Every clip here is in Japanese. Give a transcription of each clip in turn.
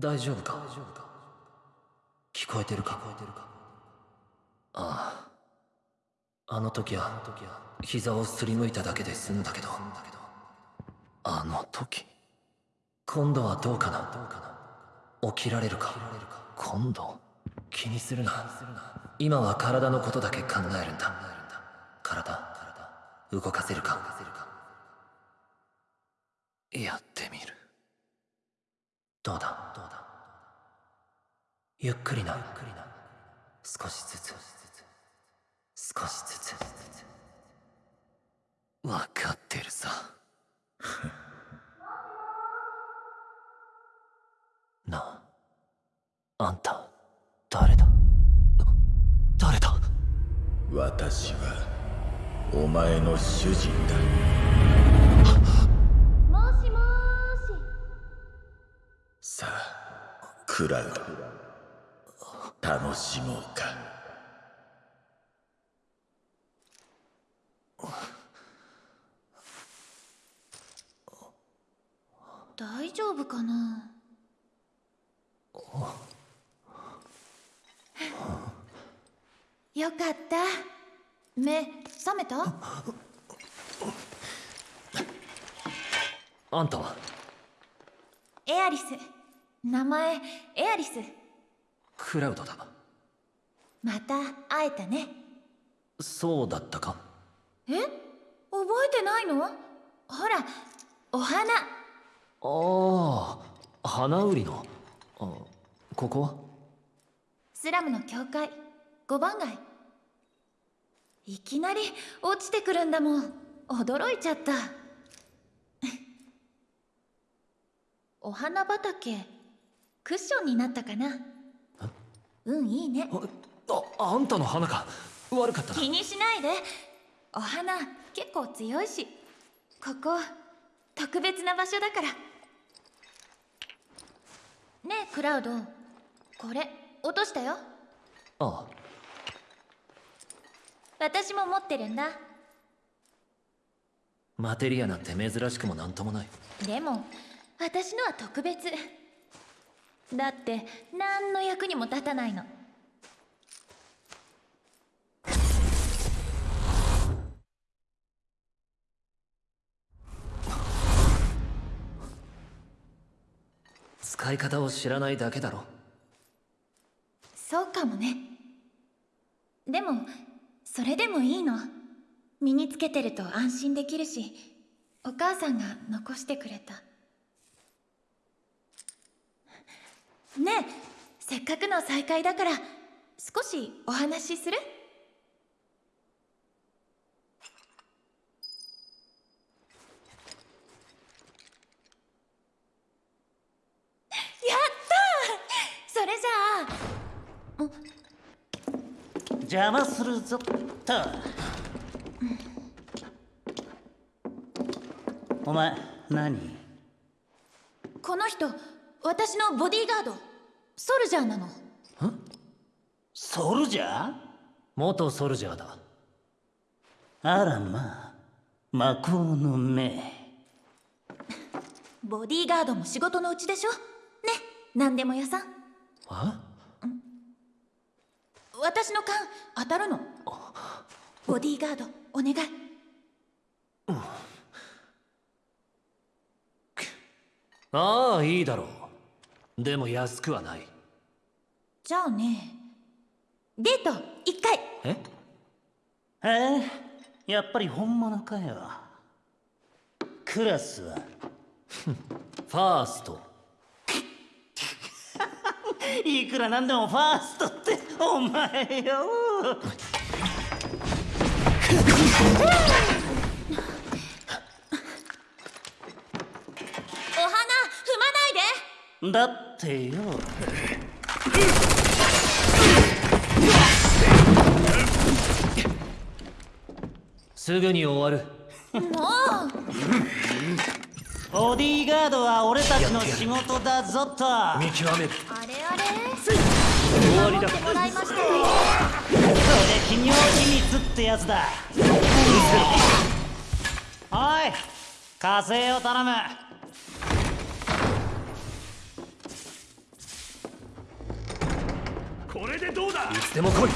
大丈夫か？聞こえてるか？ああ。あの時は膝をすりむいただけで済んだけど。あの時今度はどうかな？起きられるか？今度？気にするな。今は体のことだけ考えるんだ。体動かせるか？やってみる。どうだ？どうだゆっくりな。少しずつ。少しずつ。分かってるさ。なあ。あんた誰だ？誰だ？私はお前の主人だ さあクラウド楽しもうか。大丈夫かな？よかった。目覚めた？あんたは？エアリス名前エアリス。クラウドだ。また会えたね。そうだったか。え？覚えてないの？ほらお花。ああ花売りの。あここは？スラムの教会。5番街。いきなり落ちてくるんだもん。驚いちゃった。お花畑クッションになったかな？うんいいね。あああんたの花か。悪かったな。気にしないで。お花結構強いし。ここ特別な場所だから。ねえクラウド。これ落としたよ。ああ。私も持ってるんだ。マテリアなんて珍しくもなんともない。でも私のは特別だって何の役にも立たないの。使い方を知らないだけだろ。そうかもね。でもそれでもいいの。身につけてると安心できるしお母さんが残してくれたねえせっかくの再会だから少しお話しする？やったー！それじゃあ。邪魔するぞっと。お前何？この人私のボディーガードソルジャーなの。ソルジャー？元ソルジャーだ。あらまあ魔法の目。ボディーガードも仕事のうちでしょ？ね何でも屋さん。あ私の勘当たるの。ボディーガードお願い。ああいいだろうでも安くはない。じゃあね。デート一回。え？ええやっぱり本物かよクラスは。ファースト。いくらなんでもファーストってお前よ お花踏まないでだってよ。すぐに終わる。もう。ボディーガードは俺たちの仕事だぞと。見極める。あれあれ。終わりだ。もらいましたよこれ企業秘密ってやつだ。おい火星を頼むれでどうだ？いつでも来い。うん。い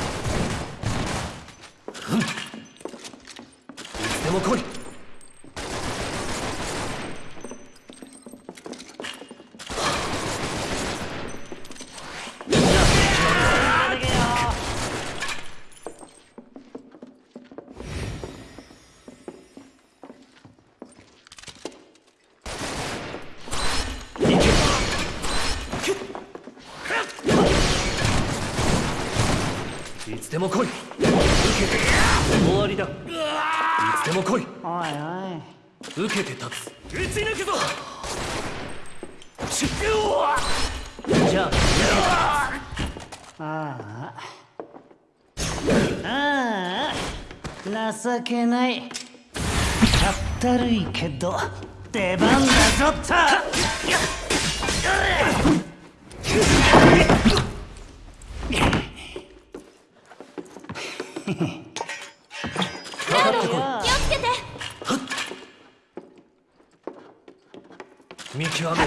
つでも来い。じゃああああ情けない。かったるい。けど出番だぞっとクラウド気をつけて見極め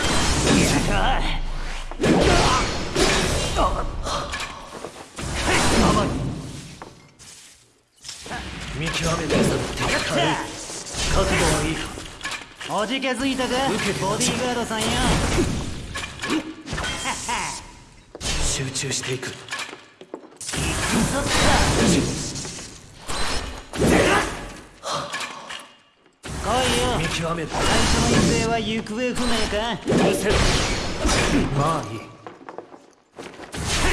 見極める。敵軽い覚悟はいいかおじけづいたかボディーガードさんよ集中していく来いよ見極める最初の一斉は行方不明か。うるせろまあいい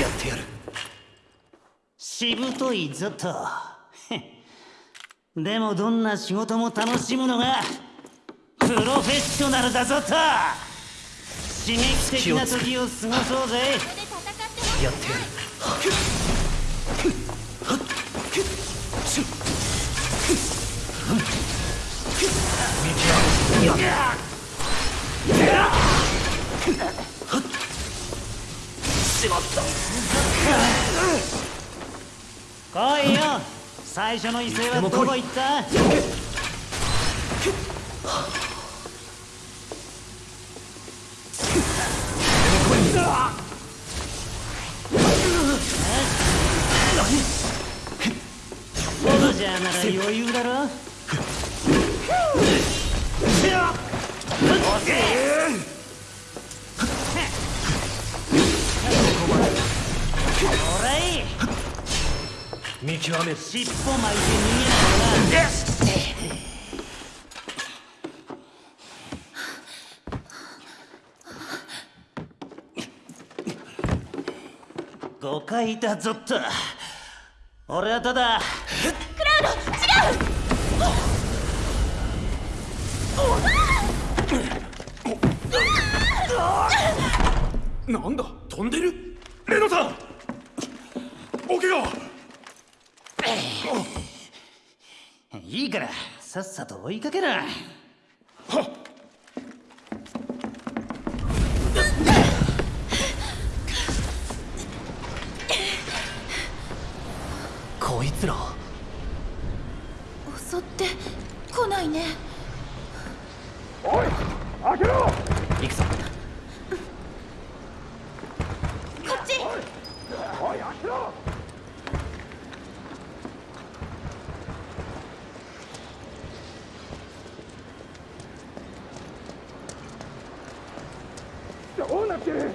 やってやる。しぶといぞと。でもどんな仕事も楽しむのがプロフェッショナルだぞと。刺激的な時を過ごそうぜ。やってやる来いよ。最初の異性はどこ行った？ボルジャーなら余裕だろ見極め。る尻尾巻いて逃げないな誤解だぞっと俺はただ。なんだ？飛んでる？レノさん！お怪我いいからさっさと追いかけろはっこいつら襲って来ないねおい開けろ行くぞこっちおい開けろどうなってる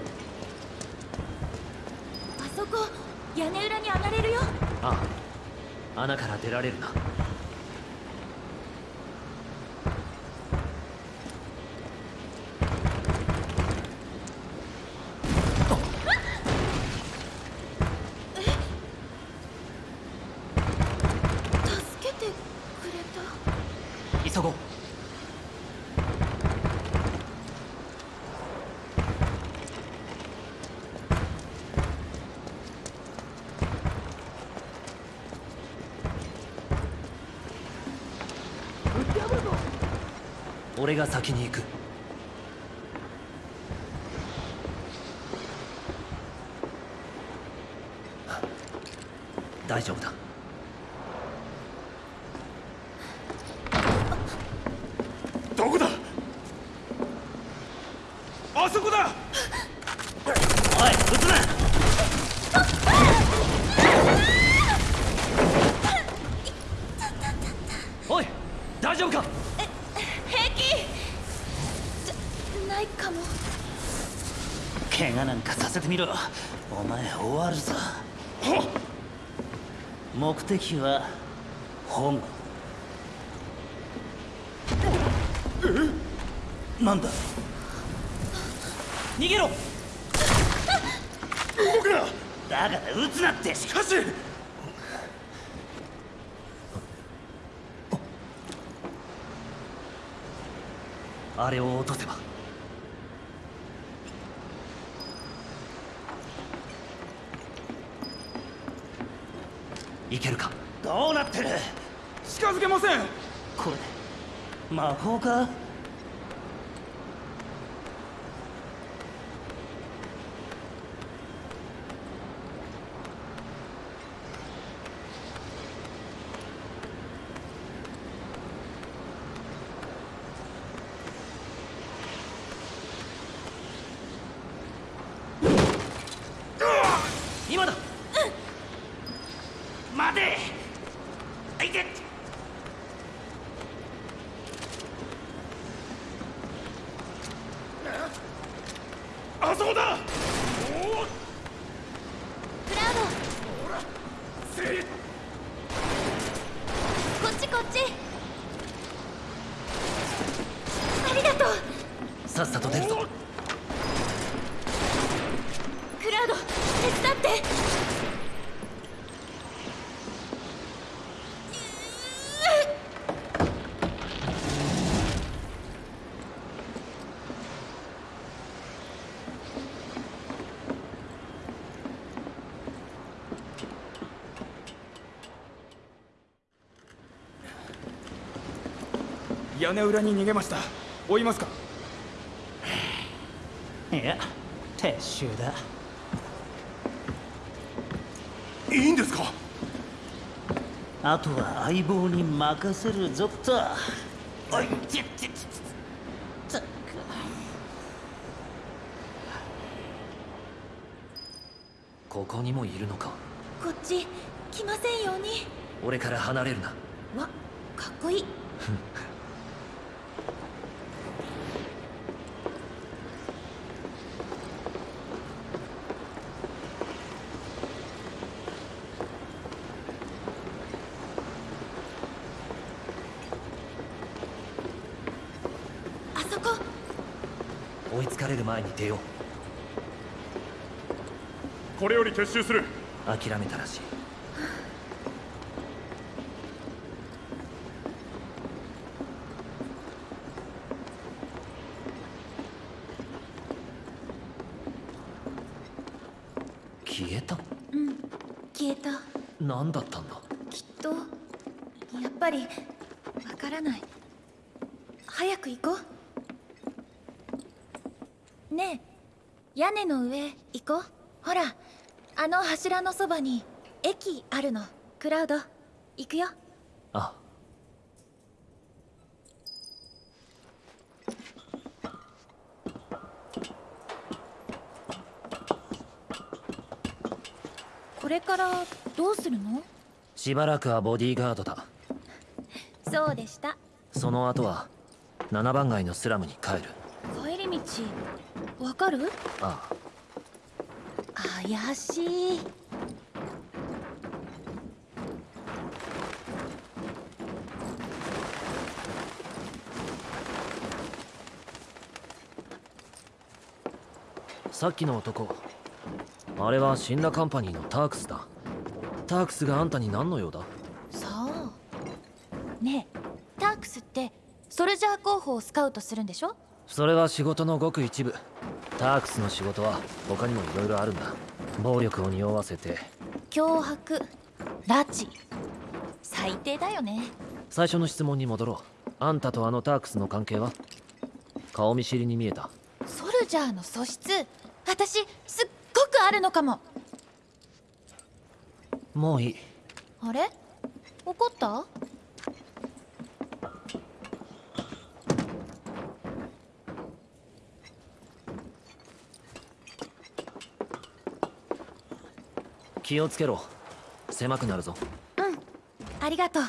あそこ屋根裏に上がれるよああ穴から出られるな助けてくれた急ごう俺が先に行く。大丈夫だ。どこだ？あそこだ！みろお前終わるぞ。目的は本。なんだ？逃げろ！動くなだから撃つなって！しかし！あれを落とせばいけるか？どうなってる？近づけません。これ魔法か今だ待てあいてあそこだクラウせいドこっちこっちありがとうさっさと出るぞクラウド手伝って屋根裏に逃げました。追いますか。いや撤収だ。いいんですか。あとは相棒に任せるぞと。おいちっちっちっここにもいるのかこっち来ませんように俺から離れるなわかっこいいあそこ追いつかれる前に出よう。これより撤収する。諦めたらしい消えた消えた何だったんだきっとやっぱりわからない早く行こうねえ屋根の上行こう。ほらあの柱のそばに駅あるの。クラウド行くよ。あ。これからどうするの？しばらくはボディーガードだ。そうでした。その後は7番街のスラムに帰る。帰り道わかる？ああ。怪しい。さっきの男。あれは死んだカンパニーのタークスだ。タークスがあんたに何の用だ？そう。ねえタークスってソルジャー候補をスカウトするんでしょ？それは仕事のごく一部タークスの仕事は他にもいろいろあるんだ。暴力を匂わせて。脅迫。拉致。最低だよね。最初の質問に戻ろう。あんたとあのタークスの関係は？顔見知りに見えた。ソルジャーの素質。私すっごくあるのかも。もういい。あれ？怒った？気をつけろ。狭くなるぞ。うん。ありがとう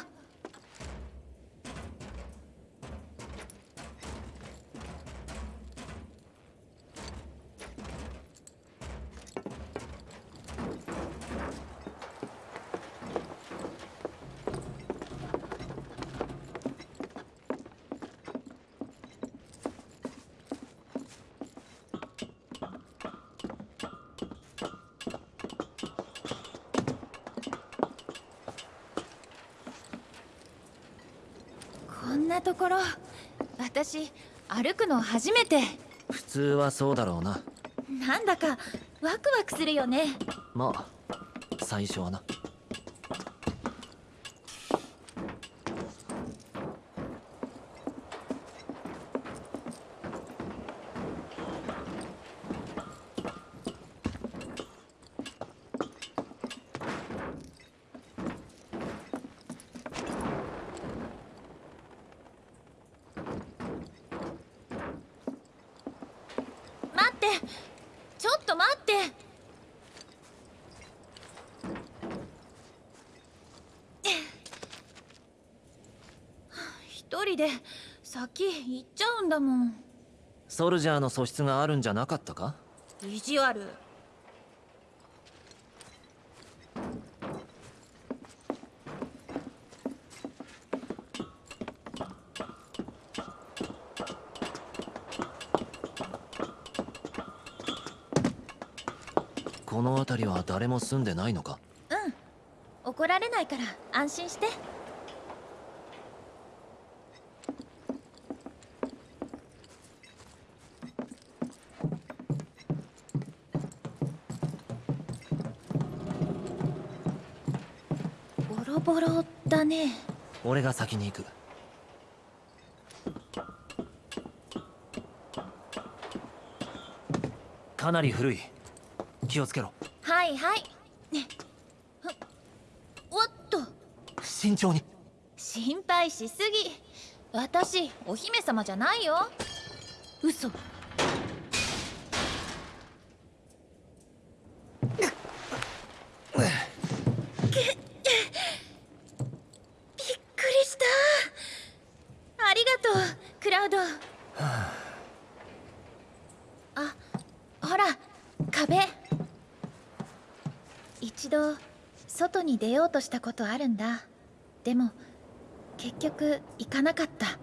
なところ私歩くの初めて。普通はそうだろうな。なんだかワクワクするよね。まあ最初はな待ってちょっと待って一人で先行っちゃうんだもん。ソルジャーの素質があるんじゃなかったか？意地悪。この辺りは誰も住んでないのか？うん。怒られないから安心してボロボロだね。俺が先に行く。かなり古い。気をつけろ。はいはい。ね。おっと。慎重に。心配しすぎ。私お姫様じゃないよ。嘘びっくりしたありがとうクラウドあほら壁一度外に出ようとしたことあるんだ。でも結局行かなかった。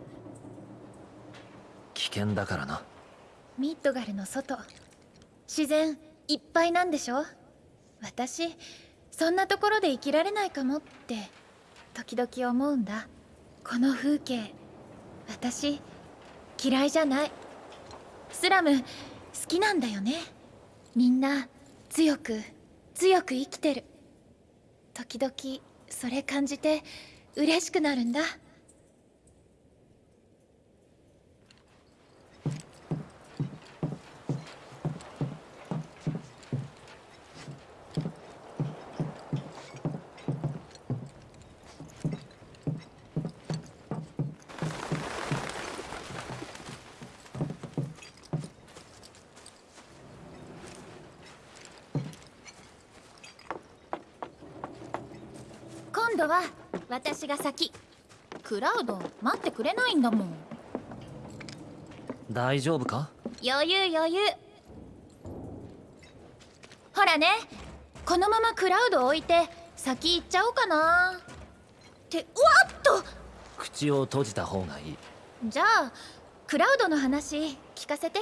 危険だからな。ミッドガルの外。自然いっぱいなんでしょ？私そんなところで生きられないかもって時々思うんだ。この風景。私嫌いじゃない。スラム好きなんだよね。みんな強く強く生きてる時々それ感じて嬉しくなるんだ今度は私が先。クラウド待ってくれないんだもん。大丈夫か？余裕余裕。ほらね。このままクラウド置いて先行っちゃおうかな。ってうわっと！口を閉じた方がいい。じゃあクラウドの話聞かせて。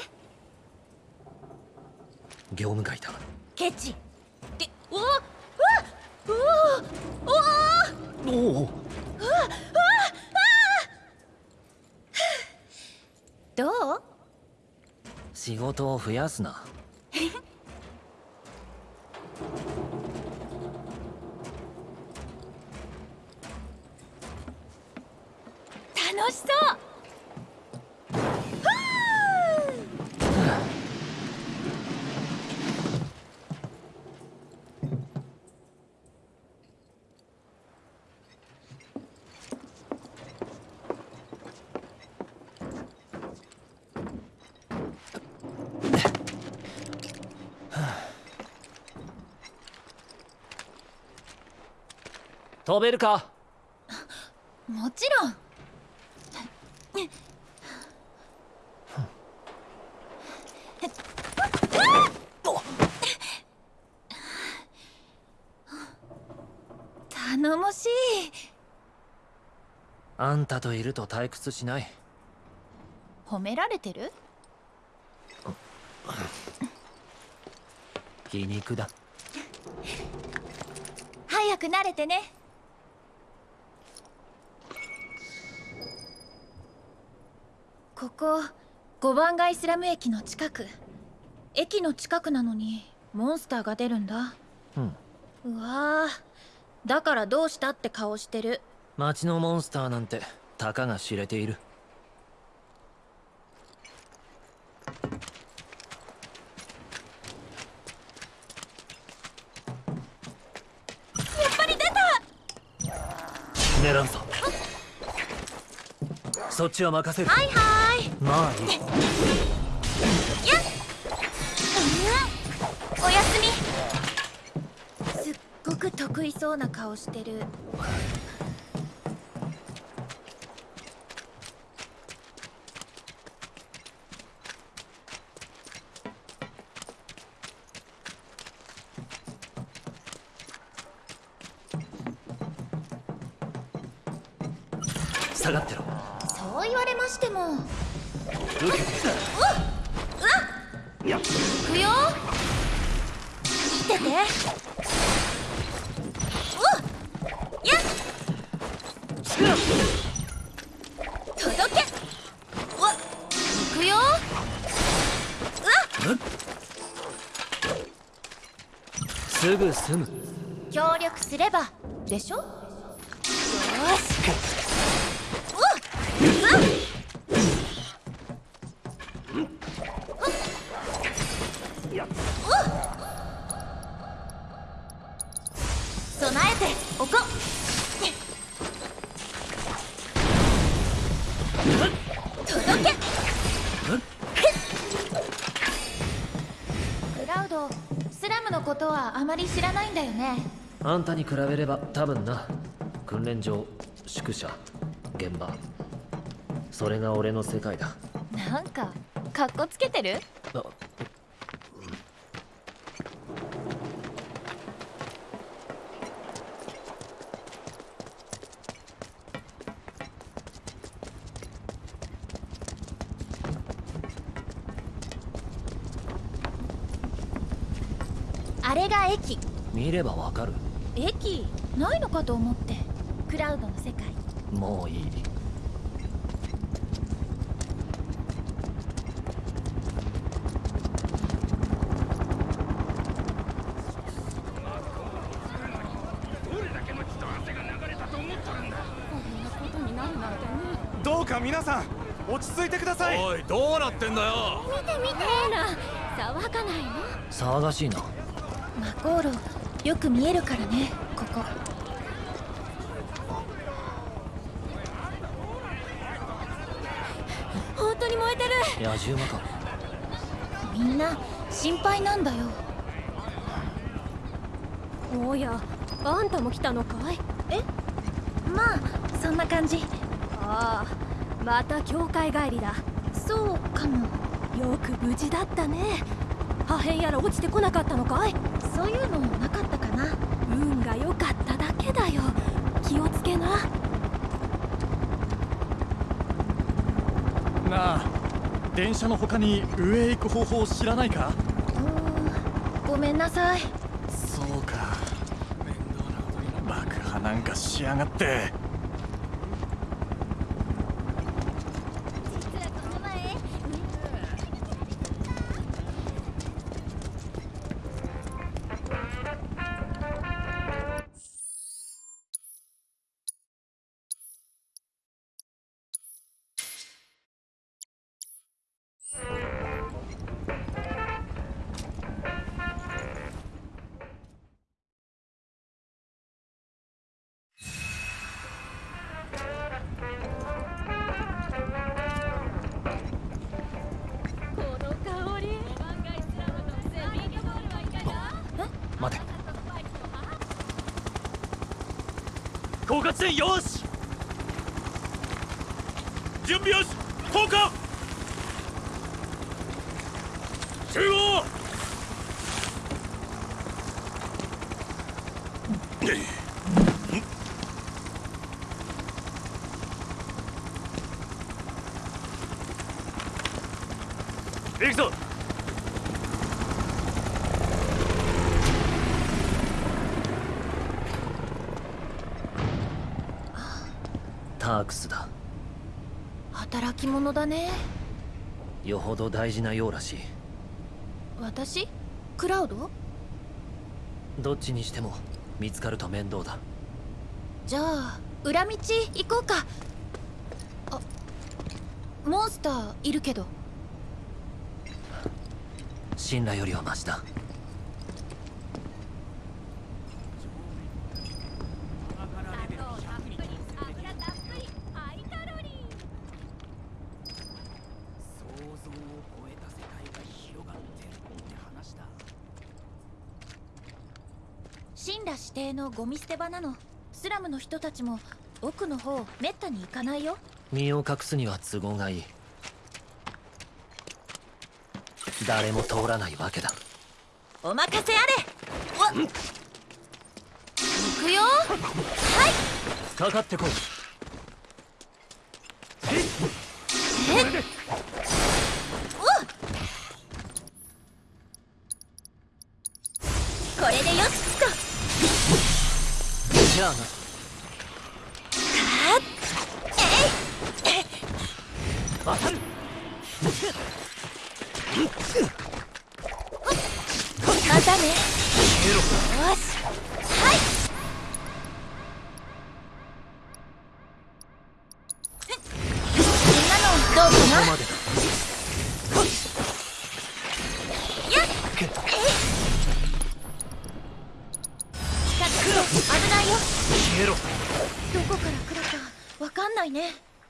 業務外だ。ケチ。ってうわうわうわうわおお。どう？仕事を増やすな。楽しそう。飛べるか？もちろん。頼もしい。あんたといると退屈しない。褒められてる？皮肉だ。早く慣れてねここ5番街スラム駅の近く。駅の近くなのにモンスターが出るんだ。うん。うわー。だからどうしたって顔してる。街のモンスターなんてたかが知れているやっぱり出た狙うぞそっちは任せる。はいはーい。まあ。いいやっ。うんおやすみ。すっごく得意そうな顔してる届け。クラウドスラムのことはあまり知らないんだよね。あんたに比べれば多分な。訓練場宿舎現場。それが俺の世界だ。なんかかっこつけてる？駅。見ればわかる。駅？ないのかと思って。クラウドの世界。もういい。どうか皆さん落ち着いてください。おいどうなってんだよ。見て見て。な騒がないの？騒がしいなマコーロよく見えるからねここ。本当に燃えてる。野獣馬か。みんな心配なんだよ。おやあんたも来たのかい？え？まあそんな感じ。ああまた教会帰りだ。そうかも。よく無事だったね。破片やら落ちてこなかったのかい？そういうのなかったかな。運が良かっただけだよ。気をつけな。なあ電車の他に上へ行く方法知らないか？うーんごめんなさい。そうか。面倒なことにな爆破なんかしやがって狡猾戦よし。準備よし。降下集合行くぞタークスだ。働き者だね。よほど大事なようらしい。私？クラウド？どっちにしても見つかると面倒だ。じゃあ裏道行こうか。あモンスターいるけど。信頼よりはマシだ想像を超えた世界が広がってるって話だ神羅指定のゴミ捨て場なの。スラムの人たちも奥の方めったに行かないよ。身を隠すには都合がいい。誰も通らないわけだ。お任せあれ。わっ。行くよ。かかってこい。これ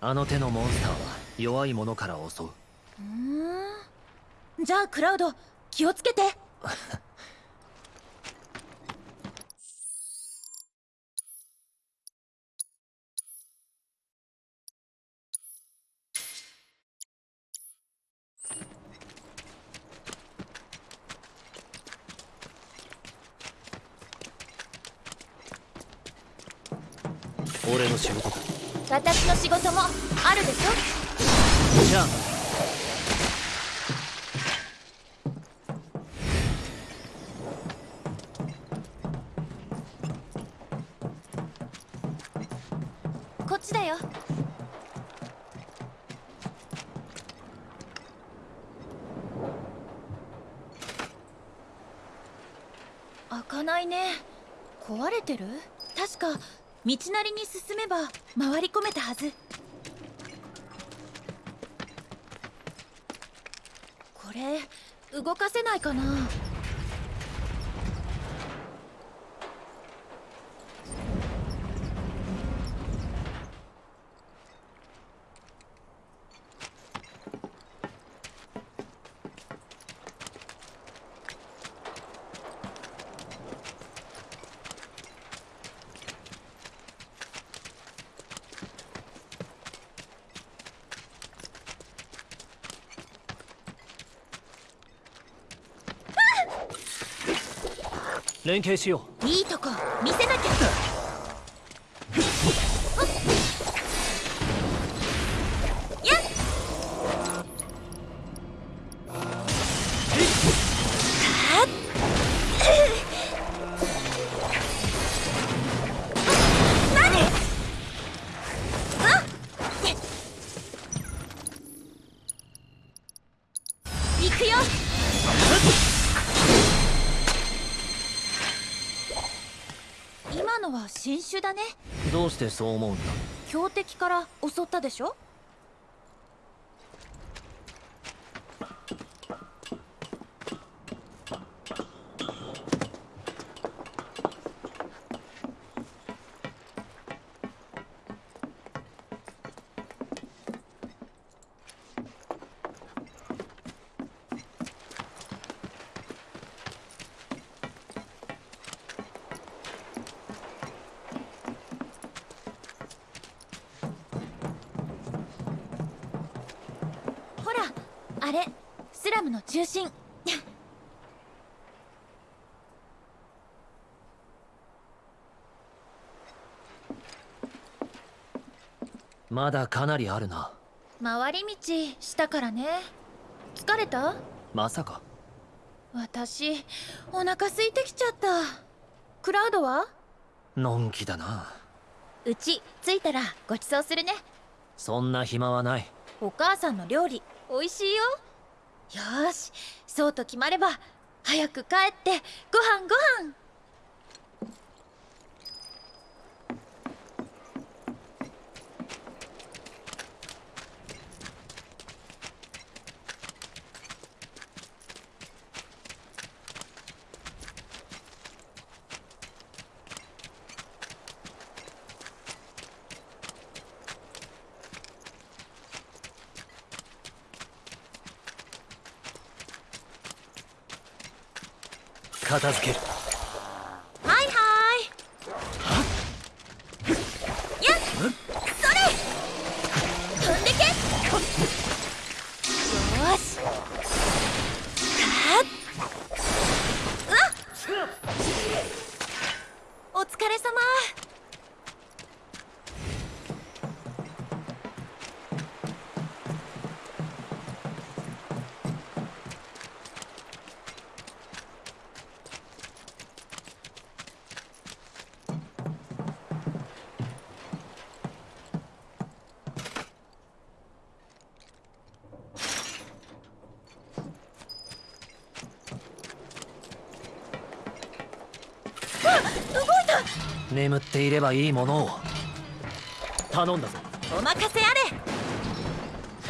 あの手のモンスターは弱いものから襲う。うん。じゃあクラウド気をつけて俺の仕事だ私の仕事もあるでしょじゃあこっちだよ開かないね壊れてる？確か道なりに進めば回り込めたはず。これ動かせないかな？連携しよう。いいとこ見せなきゃ。そう思うんだ。強敵から襲ったでしょほらあれスラムの中心まだかなりあるな。回り道したからね。疲れた？まさか。私お腹空いてきちゃった。クラウドは？のんきだな。うち着いたらごちそうするね。そんな暇はない。お母さんの料理美味しいよ。よーしそうと決まれば早く帰ってご飯ご飯片付ける。眠っていればいいものを。頼んだぞ。お任せあれ。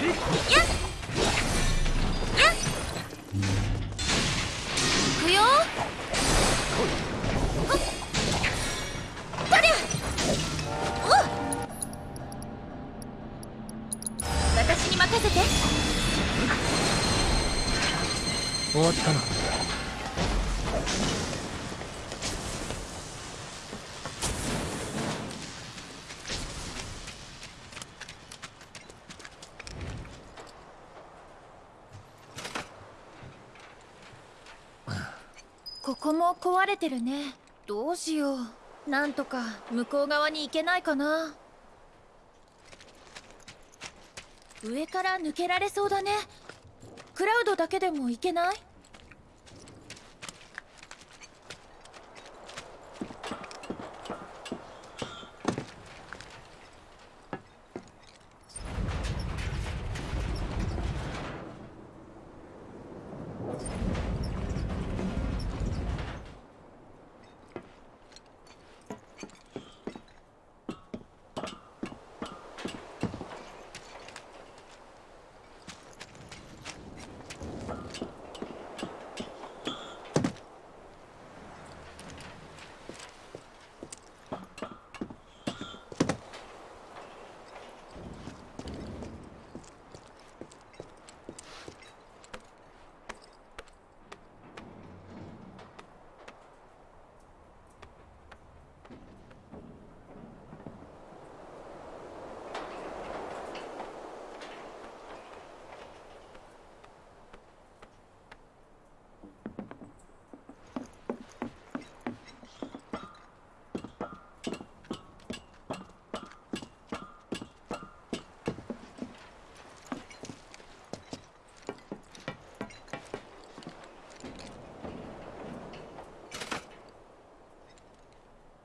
やっやっ行くよ。ほっ。とりゃおう私に任せて。終わったなこれてるね。どうしよう。なんとか向こう側に行けないかな。上から抜けられそうだね。クラウドだけでも行けない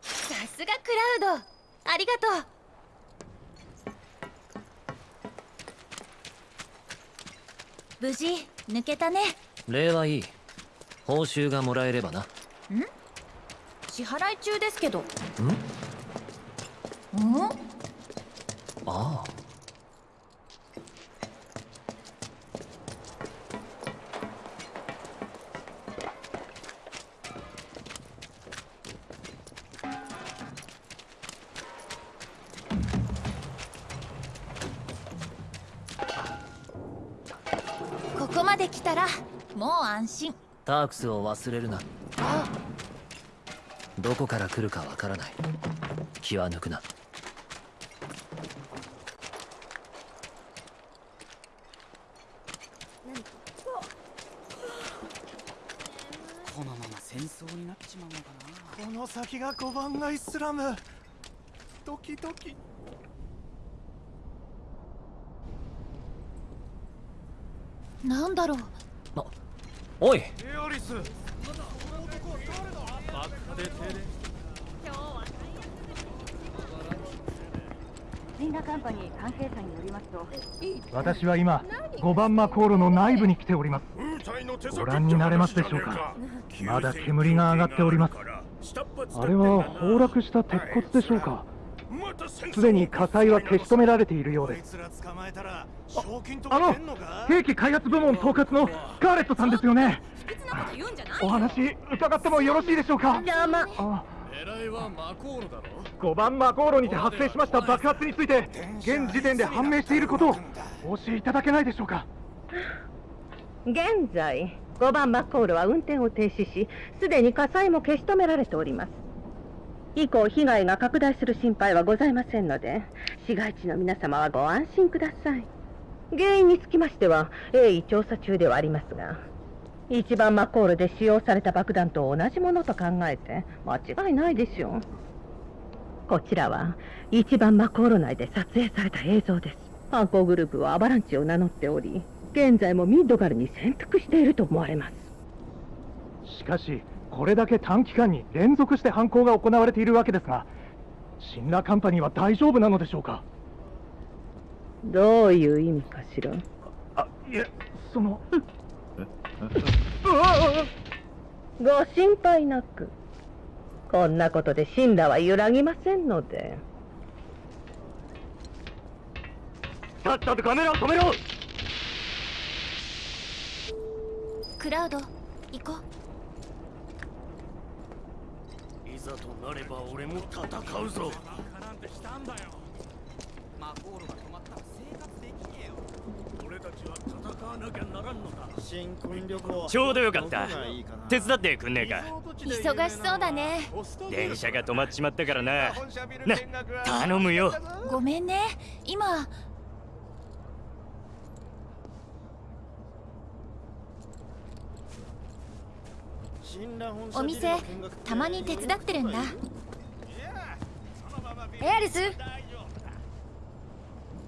さすがクラウドありがとう。無事抜けたね。礼はいい。報酬がもらえればな。支払い中ですけど。ん？ん？まで来たらもう安心。タークスを忘れるな。あどこから来るかわからない。気は抜くな。このまま戦争になっちまうのかな。この先が5番街スラム。ドキドキなんだろう。あおい。エアリスシンラカンパニー関係者によりますと私は今5番マコールの内部に来ております。ご覧になれますでしょうか。まだ煙が上がっております。あれは崩落した鉄骨でしょうかすでに火災は消し止められているようです。あの兵器開発部門統括のスカーレットさんですよね。お話伺ってもよろしいでしょうか？邪魔。あ狙いはマコールだろ？5番マコーロにて発生しました爆発について現時点で判明していることをお教えいただけないでしょうか？現在5番マッコールは運転を停止しすでに火災も消し止められております以降被害が拡大する心配はございませんので市街地の皆様はご安心ください。原因につきましては鋭意調査中ではありますが一番マコールで使用された爆弾と同じものと考えて間違いないでしょうこちらは一番マコール内で撮影された映像です。犯行グループはアバランチを名乗っており現在もミッドガルに潜伏していると思われます。しかしこれだけ短期間に連続して犯行が行われているわけですがシンラカンパニーは大丈夫なのでしょうか？どういう意味かしら？あいえそのご心配なく。こんなことで神羅は揺らぎませんので。さっさとカメラを止めろ！クラウド行こういざとなれば俺も戦うぞ。マコールが止まったら生活できねえよ俺たちは戦わなきゃならんのだ新婚旅行ちょうどよかったいいか手伝ってくんねえか忙しそうだね電車が止まっちまったからなな頼むよごめんね今お店たまに手伝ってるんだ。エアリス？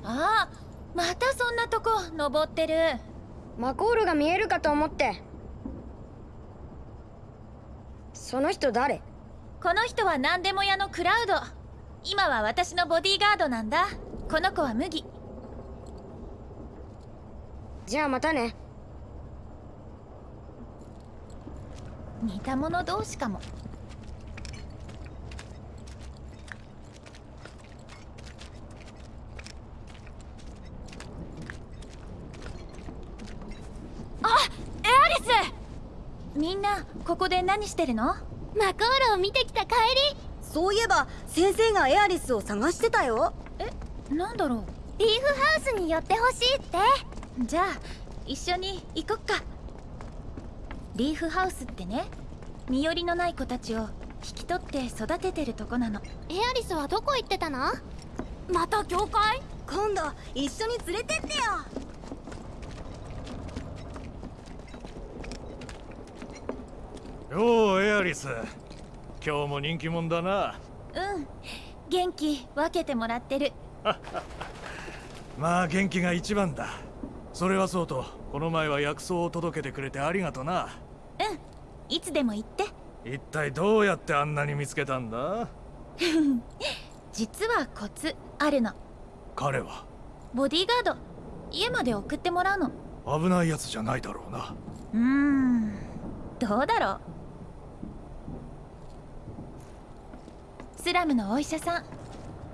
ああまたそんなとこ登ってる。マコールが見えるかと思って。その人誰？この人は何でも屋のクラウド。今は私のボディーガードなんだ。この子は麦。じゃあまたね似た者同士かも。あエアリス！みんなここで何してるの？マコールを見てきた帰り。そういえば先生がエアリスを探してたよ。なんだろう？リーフハウスに寄ってほしいって。じゃあ一緒に行こっかリーフハウスってね。身寄りのない子たちを引き取って育ててるとこなの。エアリスはどこ行ってたの？また教会？今度一緒に連れてってよ。ようエアリス。今日も人気者だな。うん。元気分けてもらってる。まあ元気が一番だ。それはそうとこの前は薬草を届けてくれてありがとな。うん。いつでも言って。一体どうやってあんなに見つけたんだ？実はコツあるの。彼は？ボディーガード。家まで送ってもらうの。危ないやつじゃないだろうな。うーん。どうだろう。スラムのお医者さん。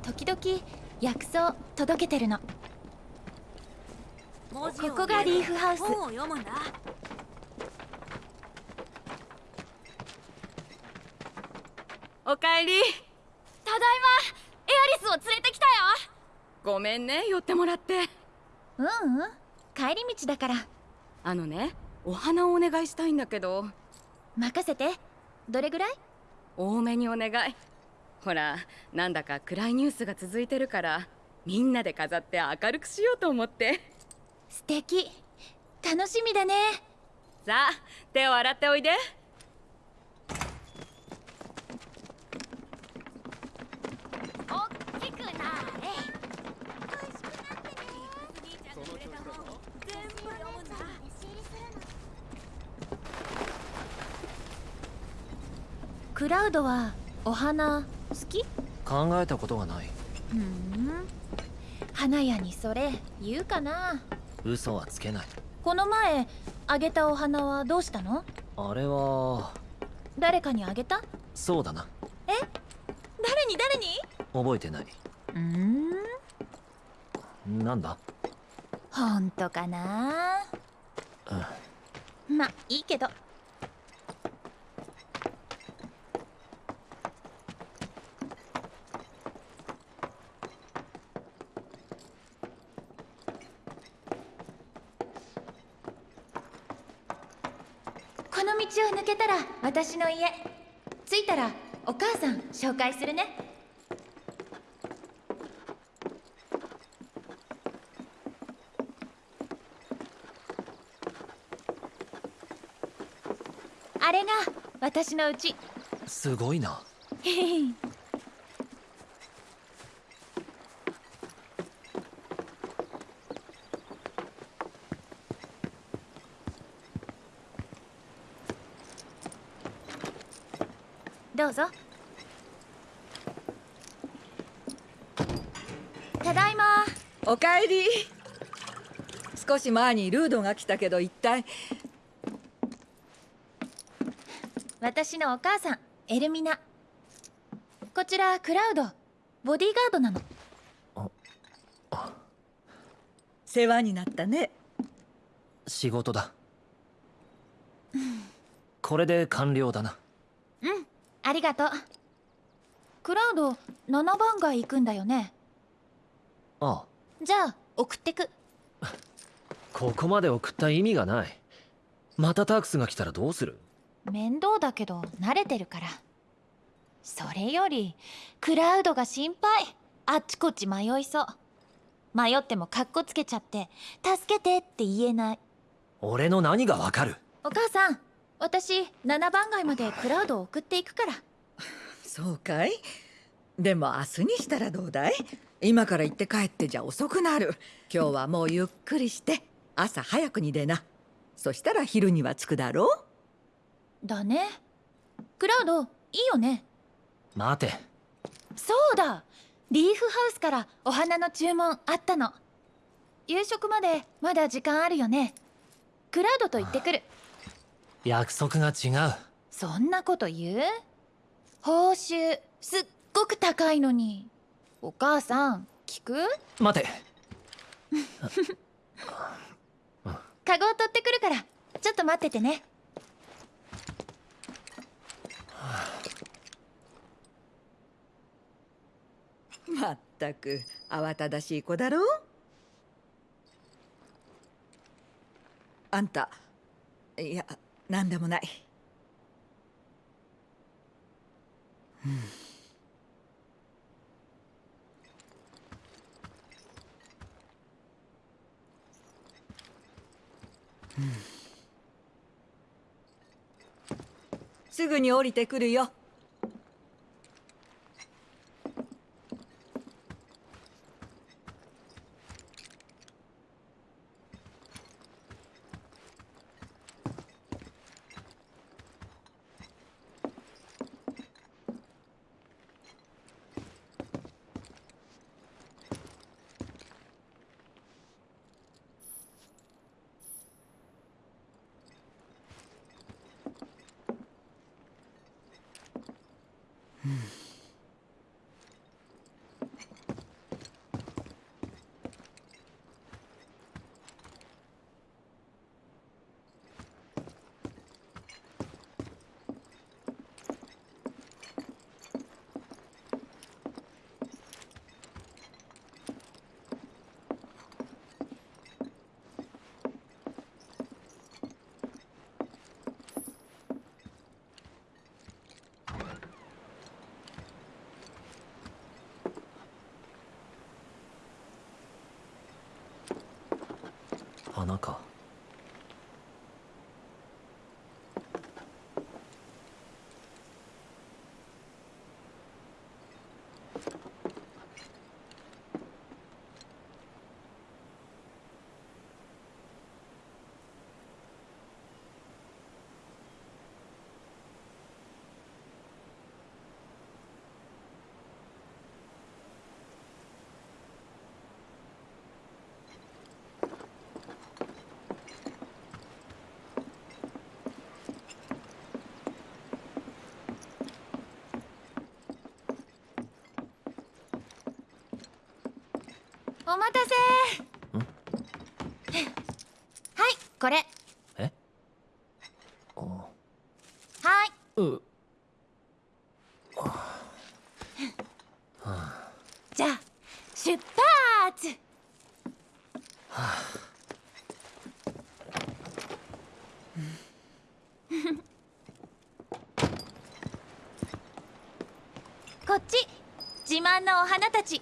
時々薬草届けてるのここがリーフハウス。本を読むんだおかえり。ただいま。エアリスを連れてきたよ。ごめんね寄ってもらって。ううん。帰り道だから。あのねお花をお願いしたいんだけど。任せて。どれぐらい？多めにお願い。ほらなんだか暗いニュースが続いてるからみんなで飾って明るくしようと思って素敵。楽しみだね。さあ手を洗っておいで。大きくなれ。クラウドはお花好き？考えたことがない。ふん。花屋にそれ言うかな嘘はつけない。この前あげたお花はどうしたの？あれは誰かにあげた？そうだな。え？誰に誰に？覚えてない。うーん。なんだ？本当かな？まあいいけどの道を抜けたら私の家。着いたらお母さん紹介するね。あれが私の家。すごいな どうぞ。ただいま。おかえり。少し前にルードが来たけど一体。私のお母さんエルミナ。こちらクラウドボディーガードなの。世話になったね。仕事だ。これで完了だな。うんありがとう。クラウド7番街行くんだよね？ああ。じゃあ送ってく。ここまで送った意味がない。またタークスが来たらどうする？面倒だけど慣れてるから。それよりクラウドが心配。あっちこっち迷いそう。迷ってもカッコつけちゃって助けてって言えない。俺の何がわかる？お母さん私7番街までクラウドを送っていくから。そうかい？でも明日にしたらどうだい？今から行って帰ってじゃ遅くなる。今日はもうゆっくりして朝早くに出な。そしたら昼には着くだろう？だね。クラウドいいよね。待て。そうだ。リーフハウスからお花の注文あったの。夕食までまだ時間あるよね。クラウドと行ってくる約束が違う。そんなこと言う？報酬すっごく高いのに。お母さん聞く？待て。カゴを取ってくるから。ちょっと待っててね。まったく慌ただしい子だろ？うあんたいや何でもない、うん。うん。すぐに降りてくるよお待たせ。はいこれ。え？はい。う。んじゃあ出発。こっち。自慢のお花たち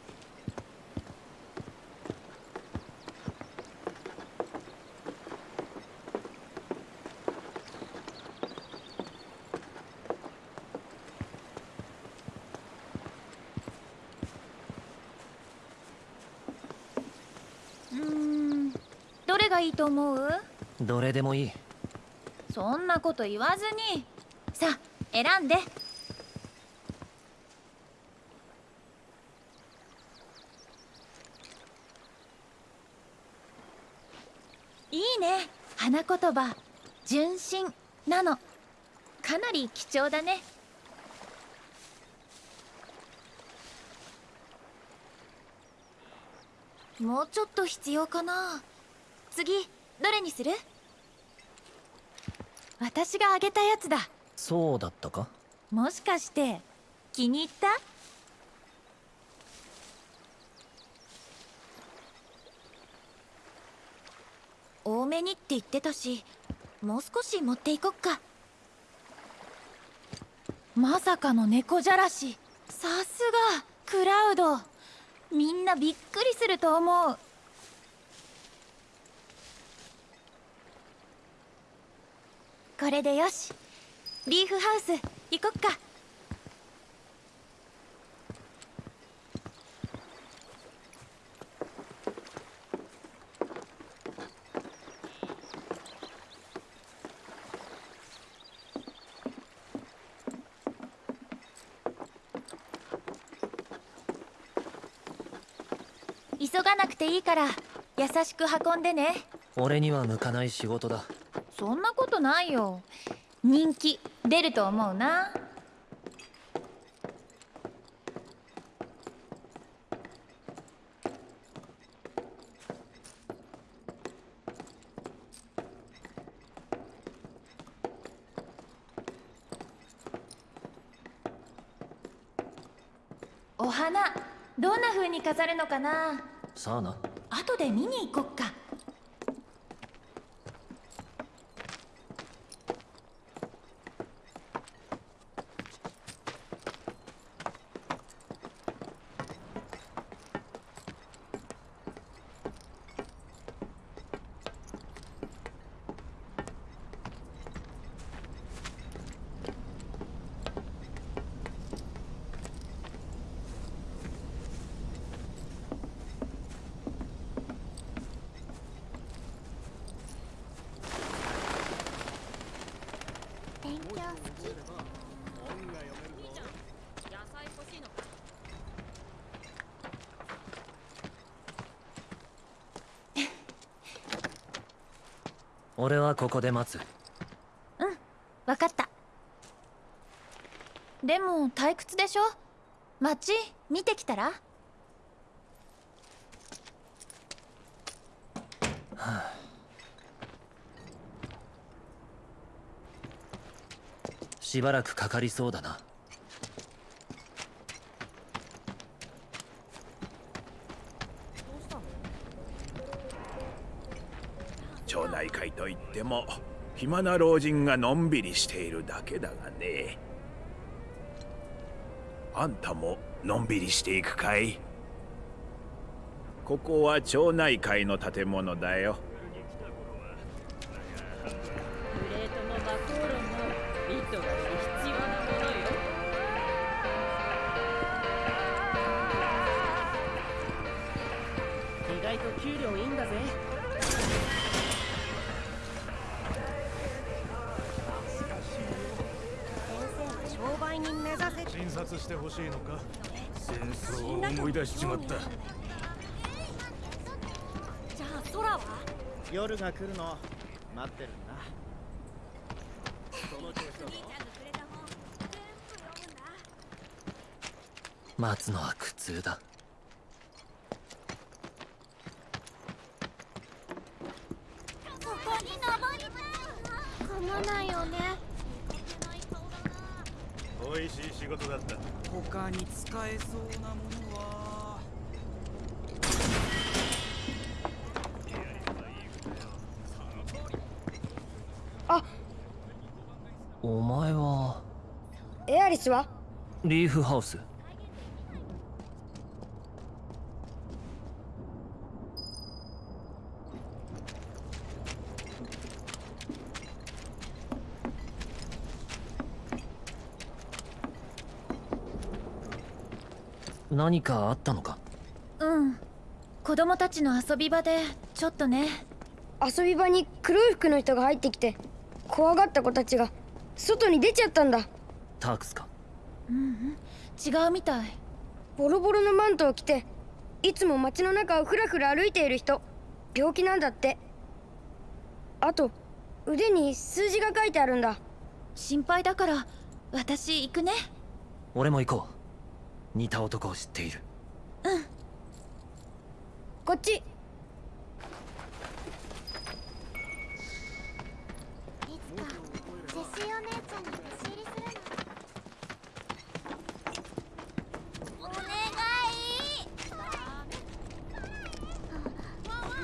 うーんどれがいいと思う？どれでもいい。そんなこと言わずに。さあ選んで。いいね。花言葉。純真なの。かなり貴重だね。もうちょっと必要かな次どれにする？私があげたやつだ。そうだったか？もしかして気に入った？多めにって言ってたしもう少し持っていこっか。まさかの猫じゃらし。さすがクラウド。みんなびっくりすると思うこれでよし。リーフハウス行こっか。急がなくていいから優しく運んでね。俺には向かない仕事だ。そんなことないよ。人気出ると思うな。お花どんな風に飾るのかな？さあな後で見に行こっか勉強好き野菜欲しいのか俺はここで待つ。わかった。でも退屈でしょ？街見てきたら？しばらくかかりそうだな町内会といっても暇な老人がのんびりしているだけだがね。あんたものんびりしていくかい？ここは町内会の建物だよ。プレートもマコーロも糸が必要診察してほしいのか？戦争を思い出しちまった。じゃあ空は？夜が来るの。待ってるんだ。その調子だ。ぞ待つのは苦痛だ美味しい仕事だった他に使えそうなものはあお前は？エアリスは？リーフハウス何かあったのか？うん。子供たちの遊び場でちょっとね。遊び場に黒い服の人が入ってきて怖がった子たちが外に出ちゃったんだ。タークスか？うんうん。違うみたい。ボロボロのマントを着ていつも街の中をふらふら歩いている人。病気なんだって。あと腕に数字が書いてあるんだ。心配だから私行くね。俺も行こう似た男を知っている。うん。こっち。いつかジェシーお姉ちゃんに弟子入りするのお願い。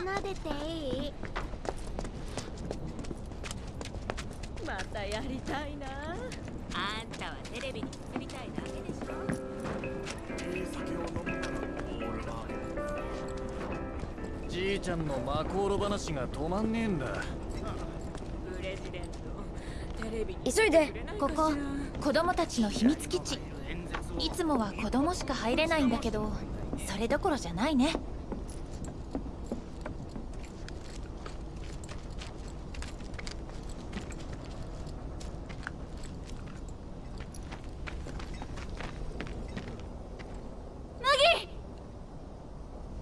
撫でていい。またやりたいな。あんたはテレビにじいちゃんのマコーロ話が止まんねえんだ。急いでここ子供たちの秘密基地。いつもは子供しか入れないんだけどそれどころじゃないね麦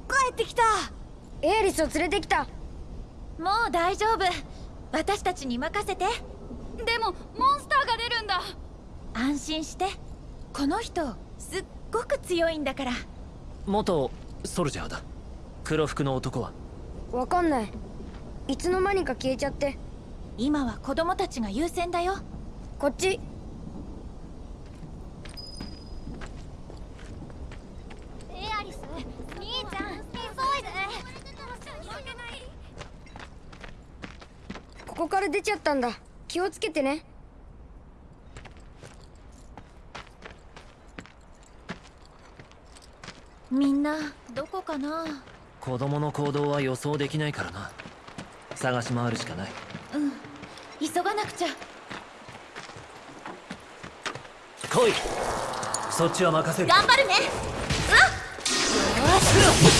帰ってきたエアリスを連れてきた。もう大丈夫。私たちに任せて。でもモンスターが出るんだ。安心して。この人すっごく強いんだから。元ソルジャーだ。黒服の男は。わかんない。いつの間にか消えちゃって。今は子供たちが優先だよ。こっちエアリス兄ちゃん急いでここから出ちゃったんだ。気をつけてね。みんなどこかな？子供の行動は予想できないからな。探し回るしかない。うん。急がなくちゃ。来い。そっちは任せる。頑張るね。うわっ。よし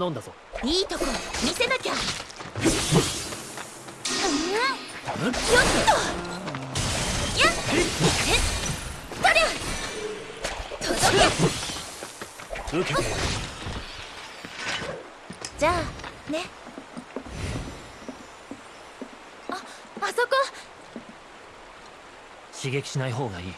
頼んだぞ。いいとこ見せなきゃ。うん？よっと。やっえっりゃ届け受けてじゃあねああそこ刺激しない方がいい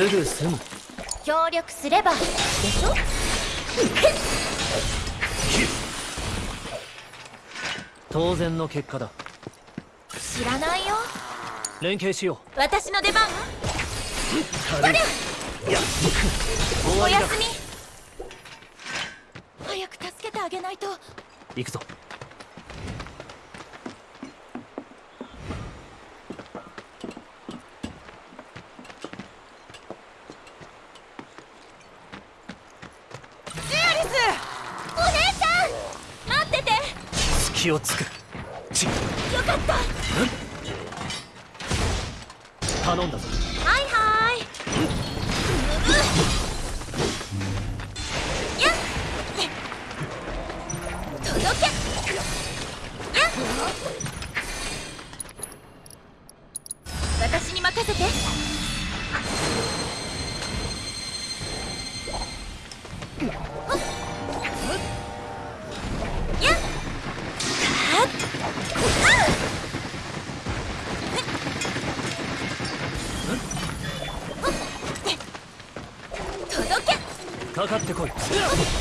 すぐ済む。協力すれば。でしょ？当然の結果だ。知らないよ。連携しよ私の出番？おやすみ気をつくちよかった。頼んだぞ。はいはい、うん、届け、うん、私に任せて。てこい。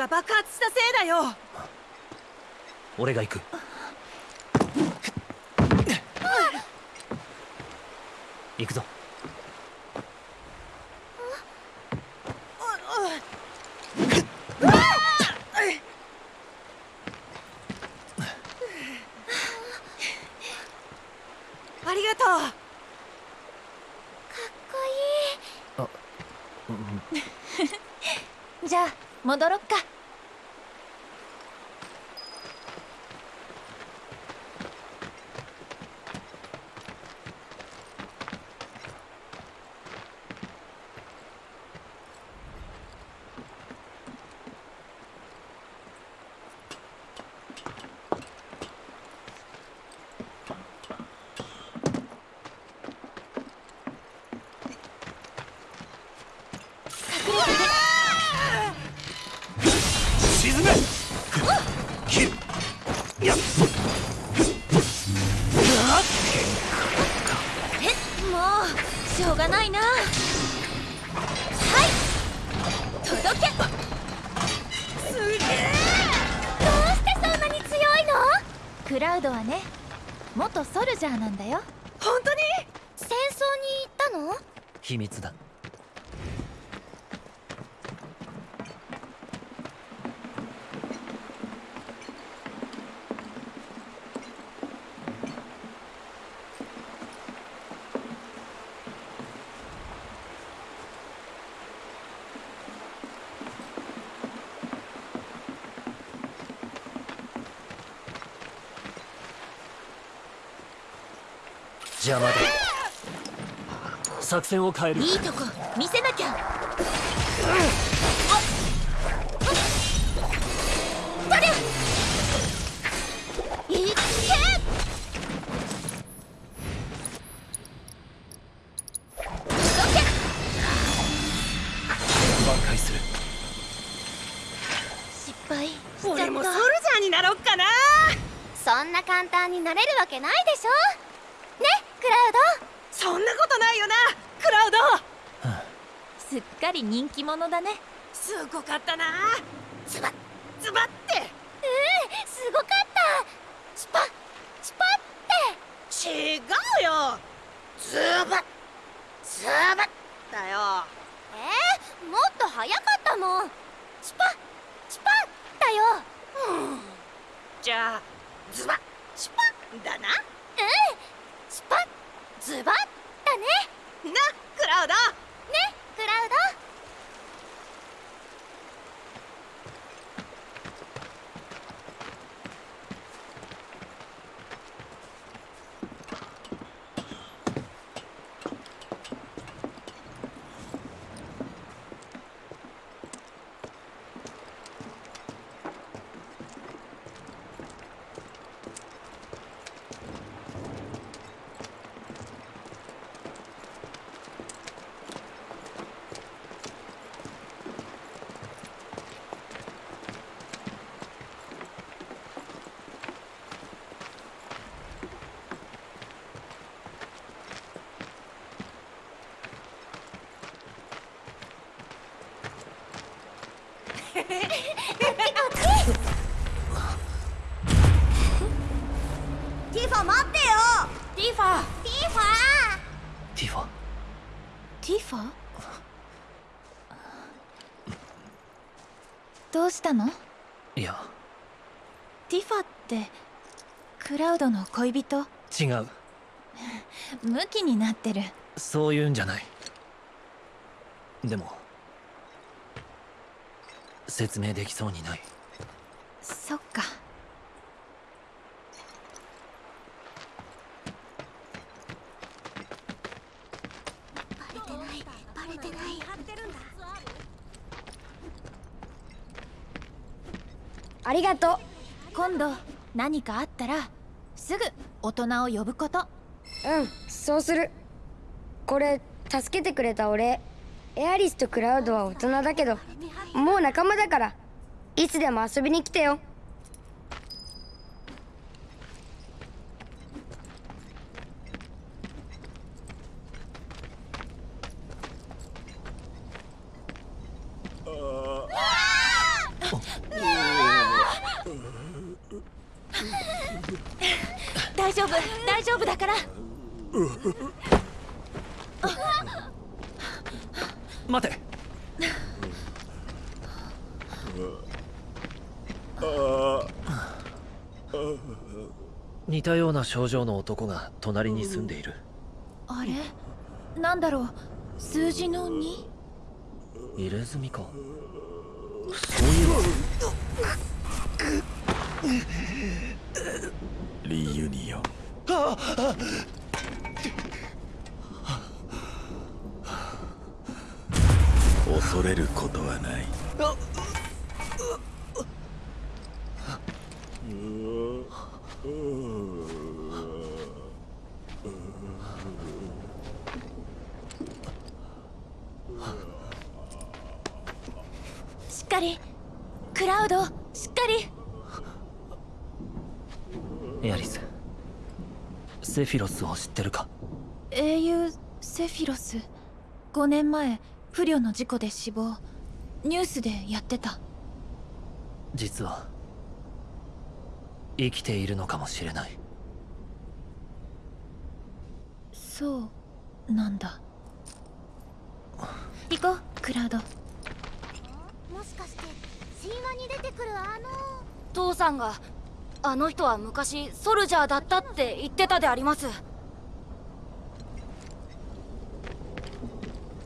が爆発したせいだよ。俺が行く。しょうがないな。はい。届け。すげえ。どうしてそんなに強いの？クラウドはね元ソルジャーなんだよ。本当に？戦争に行ったの？秘密だ。作戦を変える。いいとこ見せなきゃ、うんり人気者だね。すごかったなズバッズバッってうんすごかったスパッスパッって違うよズバッズバッだよえー、もっと早かったもんスパッスパッだようんじゃあズバッスパッだなうんスパッズバッだねなクラウドねクラウドティファ待ってよティファティファティファティファどうしたのいやティファってクラウドの恋人？違うムキになってる。そういうんじゃないでも説明できそうにない。そっか。バレてない。バレてない。ありがとう。今度何かあったらすぐ大人を呼ぶこと。うんそうする。これ助けてくれたお礼エアリスとクラウドは大人だけどもう仲間だからいつでも遊びに来てよ大丈夫大丈夫だから待て似たような症状の男が隣に住んでいる。あれ？なんだろう？数字の 2? 入れ墨か。そういうリユニオン恐れることはないしっかりクラウドしっかり。エアリスセフィロスを知ってるか？英雄セフィロス。5年前不慮の事故で死亡。ニュースでやってた。実は生きているのかもしれない。そうなんだ。行こうクラウド。もしかして神話に出てくるあの。父さんがあの人は昔ソルジャーだったって言ってたであります。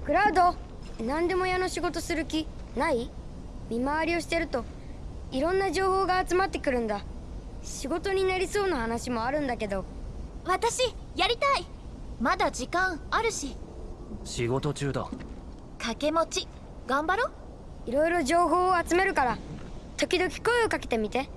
クラウド何でも屋の仕事する気ない？見回りをしてるといろんな情報が集まってくるんだ仕事になりそうな話もあるんだけど。私やりたい。まだ時間あるし。仕事中だ。掛け持ち。頑張ろいろいろ情報を集めるから時々声をかけてみて